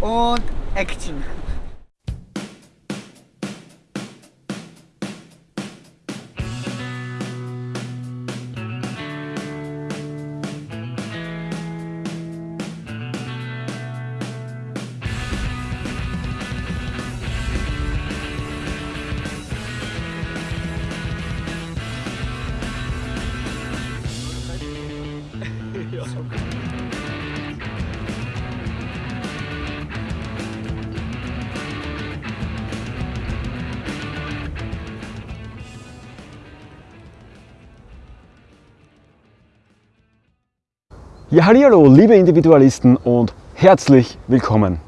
und Action. Ja, hallo, liebe Individualisten und herzlich willkommen.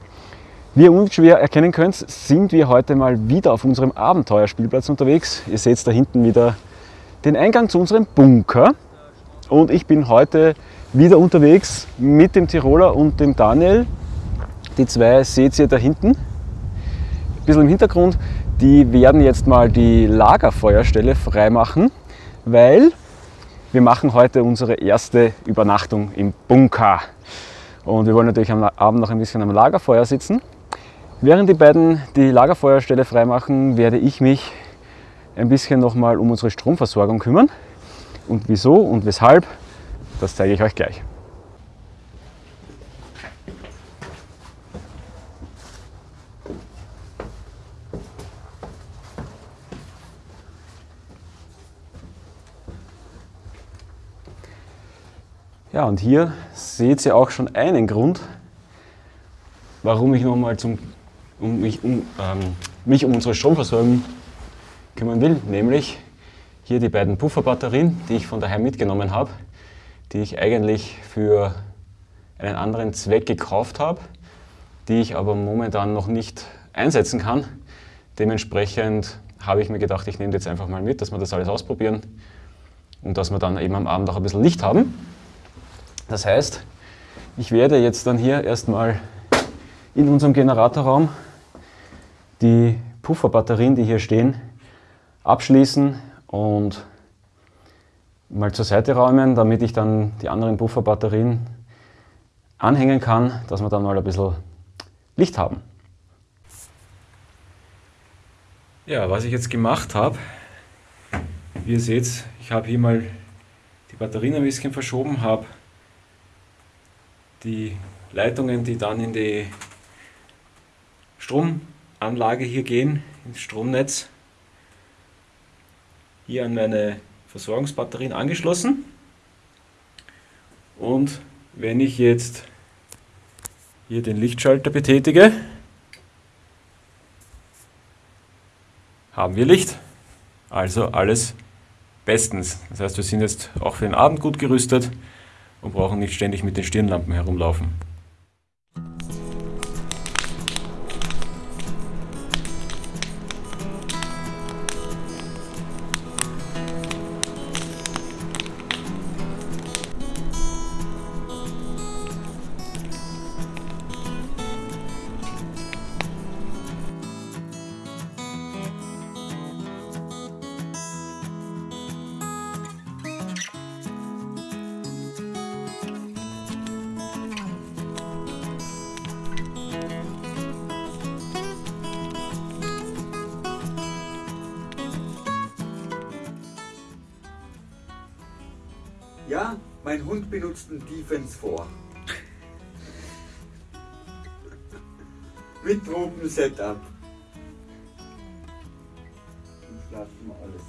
Wie ihr unschwer erkennen könnt, sind wir heute mal wieder auf unserem Abenteuerspielplatz unterwegs. Ihr seht da hinten wieder den Eingang zu unserem Bunker. Und ich bin heute wieder unterwegs mit dem Tiroler und dem Daniel. Die zwei seht ihr da hinten. Ein bisschen im Hintergrund. Die werden jetzt mal die Lagerfeuerstelle freimachen, weil wir machen heute unsere erste Übernachtung im Bunker. Und wir wollen natürlich am Abend noch ein bisschen am Lagerfeuer sitzen. Während die beiden die Lagerfeuerstelle freimachen, werde ich mich ein bisschen nochmal um unsere Stromversorgung kümmern. Und wieso und weshalb, das zeige ich euch gleich. Ja, und hier seht ihr auch schon einen Grund, warum ich nochmal um mich, um, ähm, mich um unsere Stromversorgung kümmern will, nämlich hier die beiden Pufferbatterien, die ich von daheim mitgenommen habe, die ich eigentlich für einen anderen Zweck gekauft habe, die ich aber momentan noch nicht einsetzen kann. Dementsprechend habe ich mir gedacht, ich nehme jetzt einfach mal mit, dass wir das alles ausprobieren und dass wir dann eben am Abend auch ein bisschen Licht haben. Das heißt, ich werde jetzt dann hier erstmal in unserem Generatorraum die Pufferbatterien, die hier stehen, abschließen und mal zur Seite räumen, damit ich dann die anderen Pufferbatterien anhängen kann, dass wir dann mal ein bisschen Licht haben. Ja, was ich jetzt gemacht habe, wie ihr seht, ich habe hier mal die Batterien ein bisschen verschoben, habe die Leitungen, die dann in die Stromanlage hier gehen, ins Stromnetz, hier an meine Versorgungsbatterien angeschlossen. Und wenn ich jetzt hier den Lichtschalter betätige, haben wir Licht. Also alles bestens. Das heißt, wir sind jetzt auch für den Abend gut gerüstet und brauchen nicht ständig mit den Stirnlampen herumlaufen. Ja, mein Hund benutzt einen Defense vor. Mit Tropen-Setup. Und schlafen wir alles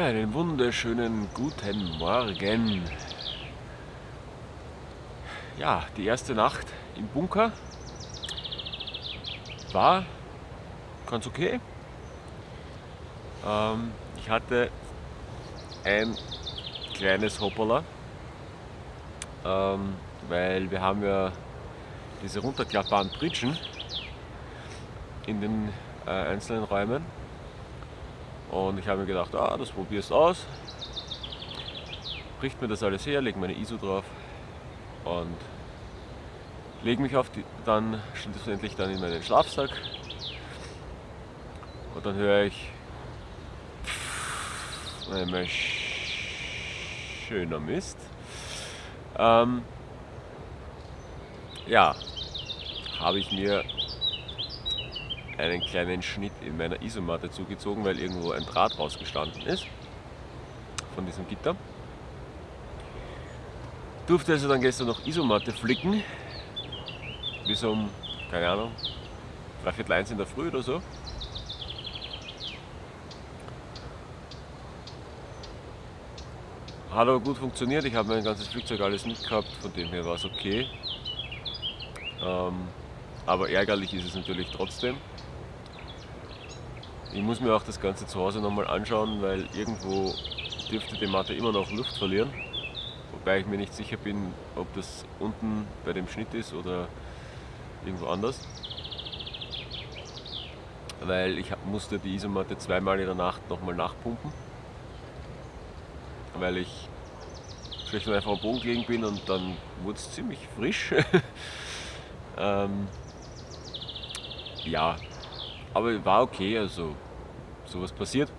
Ja, einen wunderschönen guten Morgen. Ja, die erste Nacht im Bunker war ganz okay. Ähm, ich hatte ein kleines Hoppala, ähm, weil wir haben ja diese runterklappbaren Pritschen in den äh, einzelnen Räumen und ich habe mir gedacht, ah, das probierst aus. Bricht mir das alles her, lege meine ISO drauf und lege mich auf die, dann schlussendlich dann in meinen Schlafsack. Und dann höre ich einmal schöner Mist. Ähm, ja, habe ich mir einen kleinen Schnitt in meiner Isomatte zugezogen, weil irgendwo ein Draht rausgestanden ist von diesem Gitter. Durfte also dann gestern noch Isomatte flicken, bis um, keine Ahnung, dreiviertel eins in der Früh oder so. Hat aber gut funktioniert, ich habe mein ganzes Flugzeug alles mitgehabt, von dem her war es okay. Ähm, aber ärgerlich ist es natürlich trotzdem. Ich muss mir auch das Ganze zu Hause nochmal anschauen, weil irgendwo dürfte die Matte immer noch Luft verlieren. Wobei ich mir nicht sicher bin, ob das unten bei dem Schnitt ist oder irgendwo anders. Weil ich musste die Isomatte zweimal in der Nacht nochmal nachpumpen. Weil ich schlecht und einfach am Boden gelegen bin und dann wurde es ziemlich frisch. ähm, ja, aber war okay, also sowas passiert.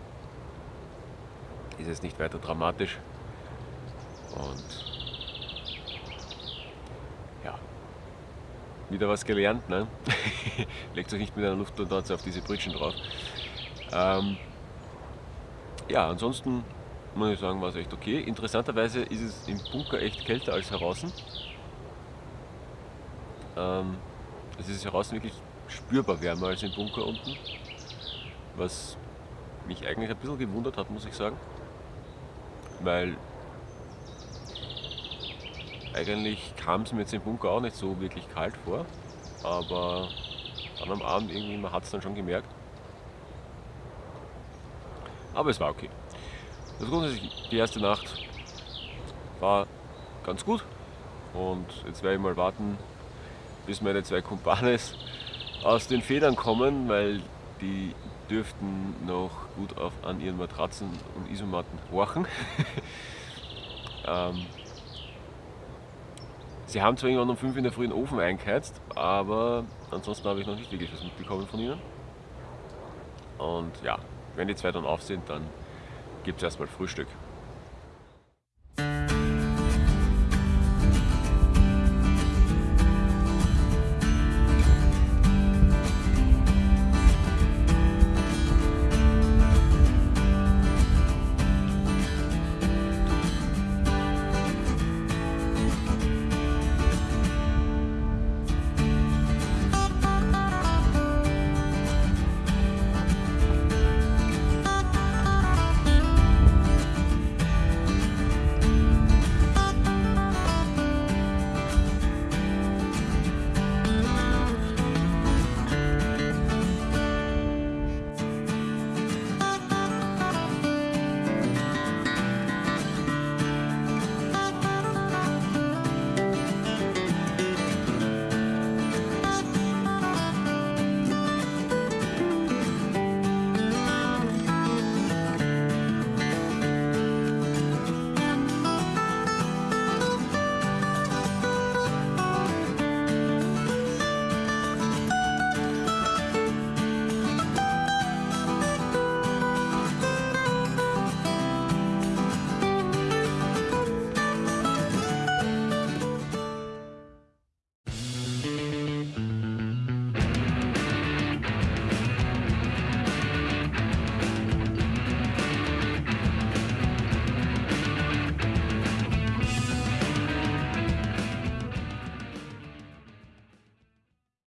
Ist jetzt nicht weiter dramatisch. Und ja, wieder was gelernt. Ne? Legt euch nicht mit einer Luftblase auf diese Britschen drauf. Ähm, ja, ansonsten muss ich sagen, war es echt okay. Interessanterweise ist es im Bunker echt kälter als heraus. Ähm, es ist heraus wirklich spürbar wärmer als im Bunker unten. Was mich eigentlich ein bisschen gewundert hat, muss ich sagen. Weil eigentlich kam es mir jetzt im Bunker auch nicht so wirklich kalt vor. Aber dann am Abend irgendwie, man hat es dann schon gemerkt. Aber es war okay. Also grundsätzlich, die erste Nacht war ganz gut. Und jetzt werde ich mal warten, bis meine zwei Kumpanes aus den Federn kommen, weil die dürften noch gut auf, an ihren Matratzen und Isomatten horchen. ähm, sie haben zwar irgendwann um 5 in der Früh den Ofen eingeheizt, aber ansonsten habe ich noch nicht wirklich was mitbekommen von ihnen. Und ja, wenn die zwei dann auf sind, dann gibt es erstmal Frühstück.